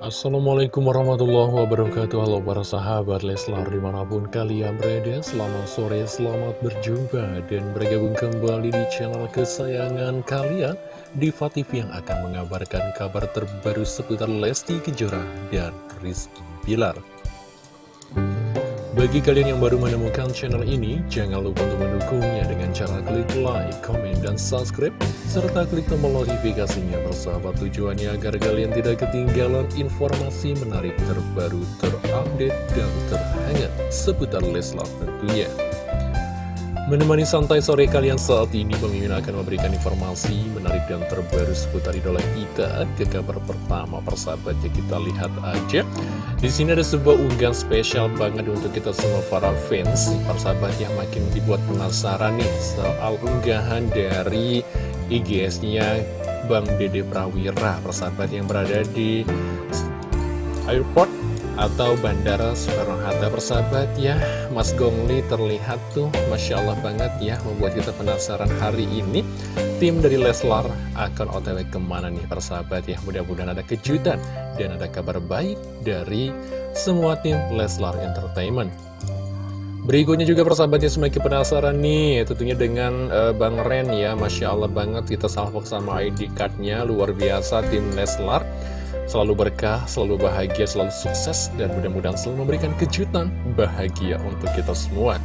Assalamualaikum warahmatullahi wabarakatuh. Halo para sahabat Leslar di mana pun kalian berada Selamat sore, selamat berjumpa Dan bergabung kembali di channel kesayangan kalian Diva TV yang akan mengabarkan kabar terbaru seputar Lesti Kejora dan Rizky Bilar bagi kalian yang baru menemukan channel ini, jangan lupa untuk mendukungnya dengan cara klik like, comment, dan subscribe, serta klik tombol notifikasinya bersahabat tujuannya agar kalian tidak ketinggalan informasi menarik terbaru, terupdate, dan terhangat seputar Leslar tentunya. Menemani santai sore kalian saat ini, Pemimpin akan memberikan informasi menarik dan terbaru seputar idola kita. Ke kabar pertama, persahabatnya kita lihat aja. Di sini ada sebuah unggahan spesial banget untuk kita semua para fans. Persahabat yang makin dibuat penasaran nih soal unggahan dari IGS-nya Bang Dede Prawira, persahabat yang berada di airport atau Bandara Soekarno-Hatta persahabat ya. Mas Gongli terlihat tuh Masya Allah banget ya membuat kita penasaran hari ini. Tim dari Leslar akan otw ke mana nih persahabat ya? Mudah-mudahan ada kejutan dan ada kabar baik dari semua tim Leslar Entertainment. Berikutnya juga persahabatnya semakin penasaran nih Tentunya dengan uh, Bang Ren ya. Masya Allah banget kita salvok sama ID cardnya Luar biasa tim Leslar selalu berkah, selalu bahagia, selalu sukses, dan mudah-mudahan selalu memberikan kejutan bahagia untuk kita semua.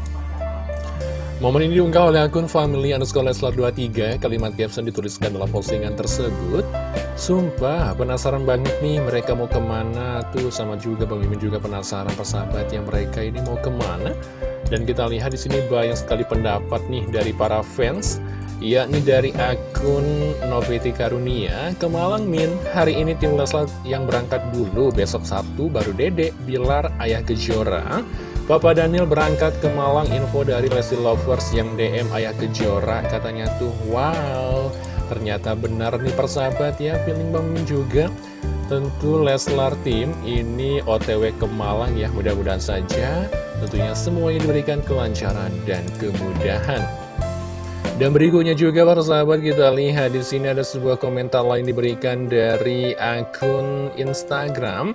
Momen ini diunggah oleh akun family underscore leslar 23 Kalimat caption dituliskan dalam postingan tersebut. Sumpah, penasaran banget nih mereka mau ke mana Tuh sama juga Mimin juga penasaran persahabat yang mereka ini mau ke mana. Dan kita lihat di sini banyak sekali pendapat nih dari para fans yakni dari akun Noviti Karunia ke Malang Min. Hari ini tim Leslar yang berangkat dulu besok Sabtu baru Dede Bilar Ayah Kejora. Papa Daniel berangkat ke Malang info dari Lesti Lovers yang DM Ayah Kejora katanya tuh wow ternyata benar nih persahabat ya feeling bangun juga. Tentu Leslar tim ini OTW ke Malang ya mudah-mudahan saja tentunya semuanya diberikan kelancaran dan kemudahan dan berikutnya juga para sahabat kita lihat di sini ada sebuah komentar lain diberikan dari akun Instagram.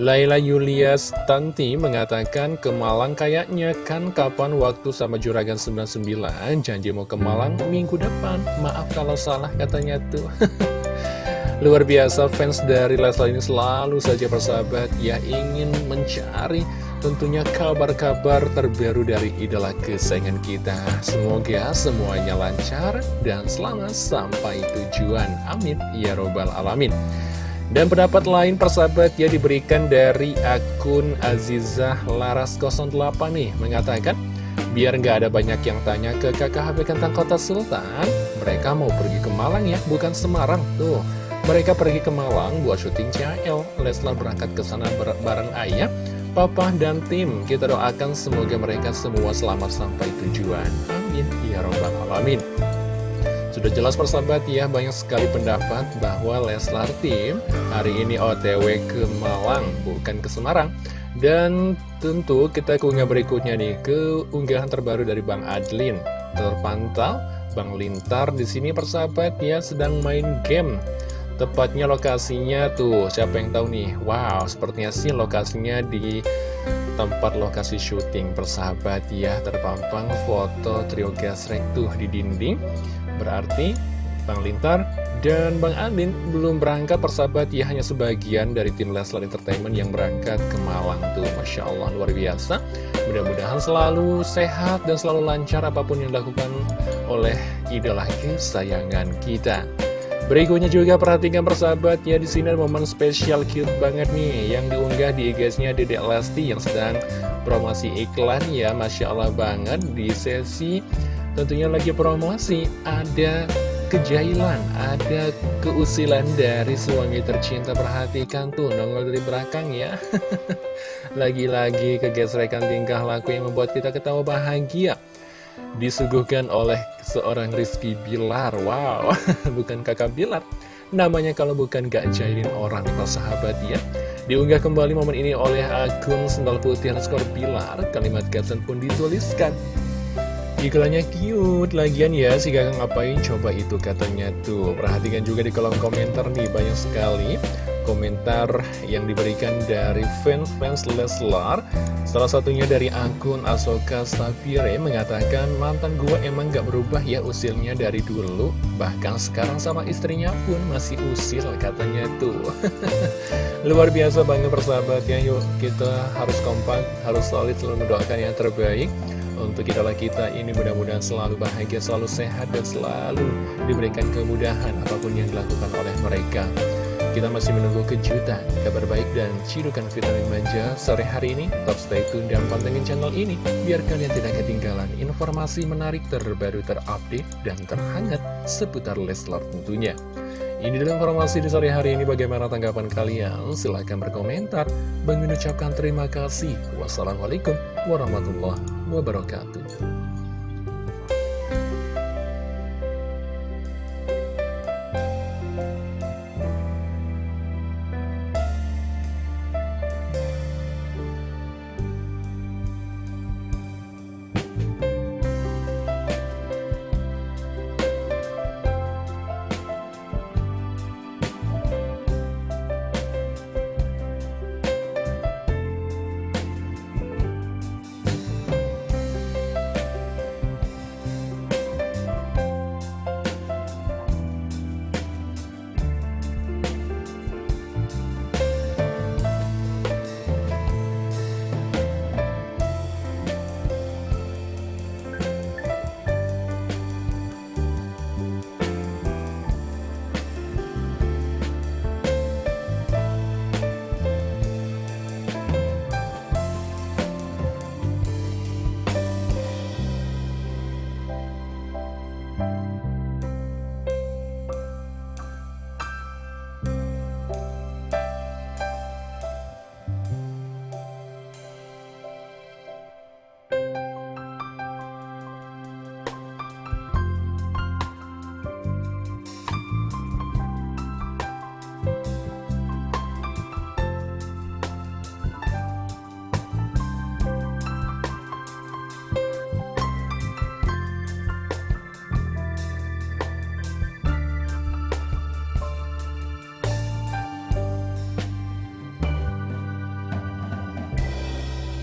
Laila Yulia Stanti mengatakan ke Malang kayaknya kan kapan waktu sama Juragan 99 janji mau ke Malang minggu depan. Maaf kalau salah katanya tuh. Luar biasa fans dari Leslie ini selalu saja persahabat ya ingin mencari tentunya kabar-kabar terbaru dari idola kesayangan kita. Semoga semuanya lancar dan selamat sampai tujuan. Amin. Ya Robbal Alamin. Dan pendapat lain persahabat ya diberikan dari akun Azizah Laras 08 nih mengatakan Biar nggak ada banyak yang tanya ke kakak HP Kentang Kota Sultan Mereka mau pergi ke Malang ya, bukan Semarang Tuh, mereka pergi ke Malang buat syuting CL Leslar berangkat ke sana bareng ayah Papa dan tim Kita doakan semoga mereka semua selamat sampai tujuan. Amin. Ya Robbal Alamin. Sudah jelas persahabat ya Banyak sekali pendapat bahwa Leslar tim Hari ini otw ke Malang Bukan ke Semarang. Dan tentu kita ke unggah berikutnya nih Ke unggahan terbaru dari Bang Adlin. Terpantau Bang Lintar di sini persahabat ya sedang main game Tepatnya lokasinya tuh, siapa yang tahu nih? Wow, sepertinya sih lokasinya di tempat lokasi syuting persahabat ya. Terpampang foto trio gasrek tuh di dinding. Berarti Bang Lintar dan Bang Andin belum berangkat persahabat ya. Hanya sebagian dari tim Leslar Entertainment yang berangkat ke Malang tuh. Masya Allah luar biasa. Mudah-mudahan selalu sehat dan selalu lancar apa pun yang dilakukan oleh idola kesayangan kita Berikutnya juga perhatikan persahabat ya di sini ada momen spesial cute banget nih yang diunggah di IG-nya Dedek Lesti yang sedang promosi iklan ya Masya Allah banget di sesi tentunya lagi promosi. Ada kejailan, ada keusilan dari suami tercinta. Perhatikan tuh, nongol dari belakang ya. Lagi-lagi kegesrekan tingkah laku yang membuat kita ketawa bahagia disuguhkan oleh seorang Rizky Bilar. Wow, bukan kakak Bilar. Namanya kalau bukan gak jahilin orang nih sahabat ya. Diunggah kembali momen ini oleh akun Sendal Putih underscore Bilar. Kalimat caption pun dituliskan. Iklannya cute, lagian ya. Si kakak ngapain? Coba itu katanya tuh. Perhatikan juga di kolom komentar nih banyak sekali komentar yang diberikan dari fans-fans Leslar. Salah satunya dari akun Asoka Sapire mengatakan mantan gua emang gak berubah ya usilnya dari dulu. Bahkan sekarang sama istrinya pun masih usil katanya tuh. Luar biasa banget persahabat ya Yuk kita harus kompak, harus solid selalu mendoakan yang terbaik. Untuk idola kita ini mudah-mudahan selalu bahagia, selalu sehat, dan selalu diberikan kemudahan apa pun yang dilakukan oleh mereka. Kita masih menunggu kejutan, kabar baik, dan cidukan vitamin manja sore hari ini. Top stay tune dan pantengin channel ini, biar kalian tidak ketinggalan informasi menarik terbaru terupdate dan terhangat seputar Leslar tentunya. Ini adalah informasi di sore hari ini bagaimana tanggapan kalian? Silahkan berkomentar. Bang ucapkan terima kasih. Wassalamualaikum warahmatullahi wabarakatuh.